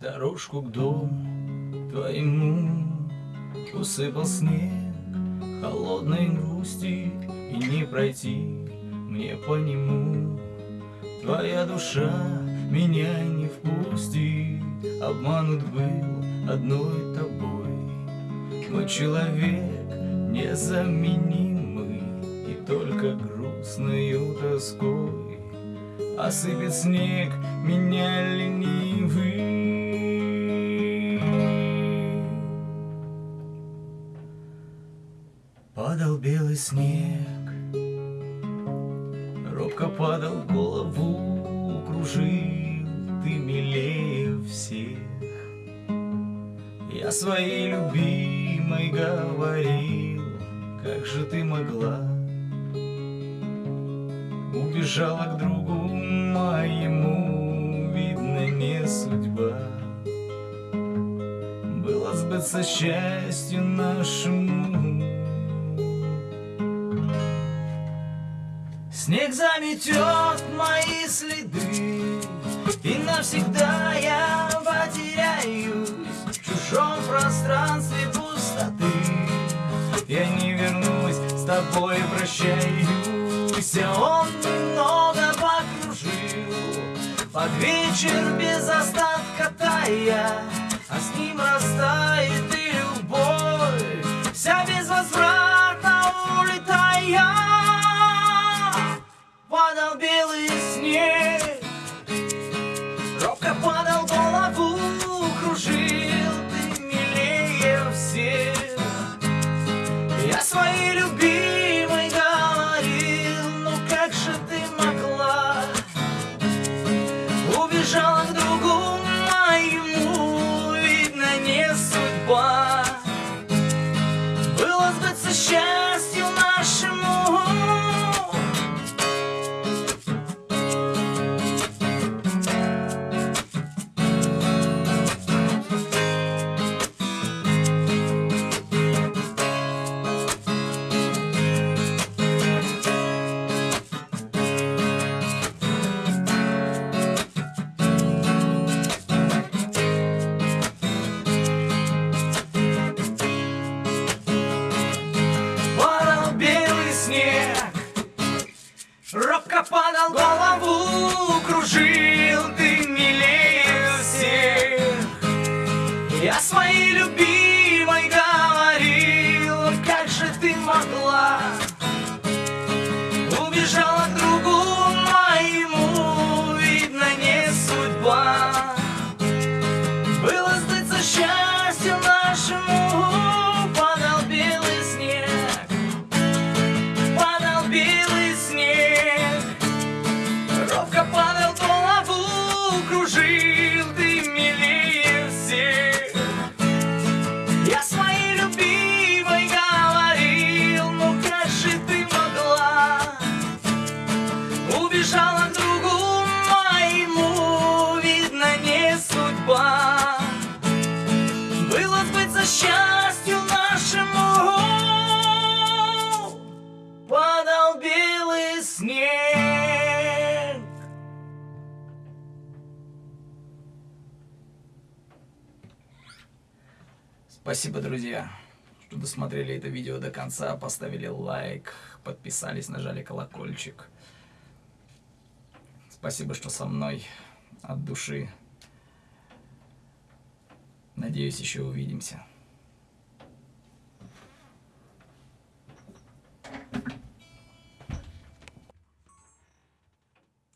Дорожку к дому твоему Усыпал снег. Холодной грусти И не пройти. Мне по нему Твоя душа меня не впустит Обманут был одной тобой. Мой человек незаменимый И только грустною тоской. Осыпет снег меня ленивый. Падал белый снег, робко падал голову, кружил ты милее всех. Я своей любимой говорил, как же ты могла Убежала к другу моему, видно не судьба Было сбыться счастью нашему Снег заметет мои следы И навсегда я потеряюсь В чужом пространстве пустоты. Я не вернусь, с тобой прощаюсь. А он немного покружил. Под вечер без остатка тая А с ним Было Робко падал голову Кружил ты милее всех. Я своей любимой счастью нашему Падал белый снег Спасибо, друзья, что досмотрели это видео до конца, поставили лайк, подписались, нажали колокольчик. Спасибо, что со мной от души. Надеюсь, еще увидимся.